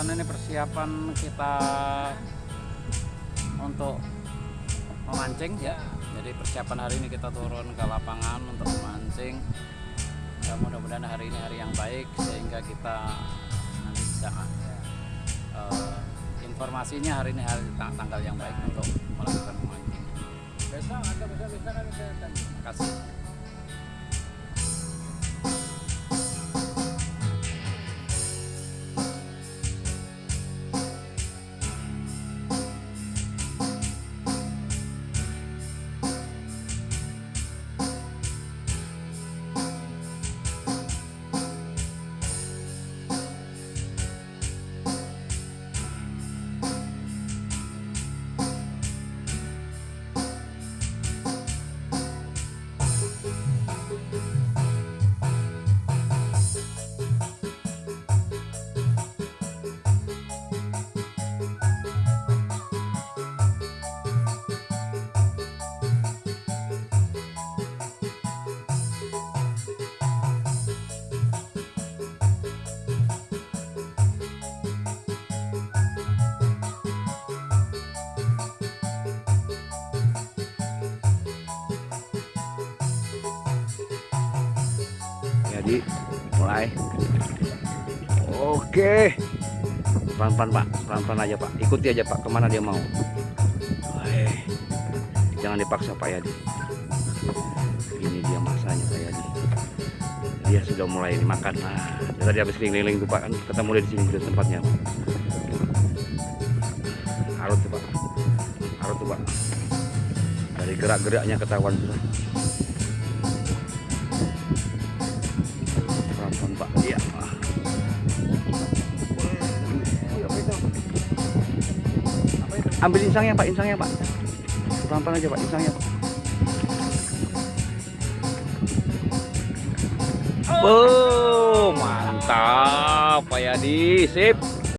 persiapan ini persiapan kita untuk memancing? Ya jadi persiapan hari ini kita turun ke lapangan untuk memancing. Ya, mudah-mudahan hari ini hari yang baik sehingga kita nanti bisa eh, informasinya hari ini hari tang- tanggal yang baik untuk melakukan memancing. Besok ada besok besok kan bisa terima kasih jadi mulai. Oke. Pelan-pelan pak. Pelan-pelan aja pak. Ikuti aja pak ke mana dia mau. Jangan dipaksa pak Yadi ini dia masanya pak Yadi dia sudah mulai makan nah tadi habis keliling-keliling tuh pak kan? Ketemu dia di sini di tempatnya. Pak. harus tuh pak. Harus tuh pak. Dari gerak-geraknya ketahuan sudah ambil insangnya pak insangnya pak. Pelan-pelan aja pak insangnya pak. Oh, mantap Pak Yadi, sip.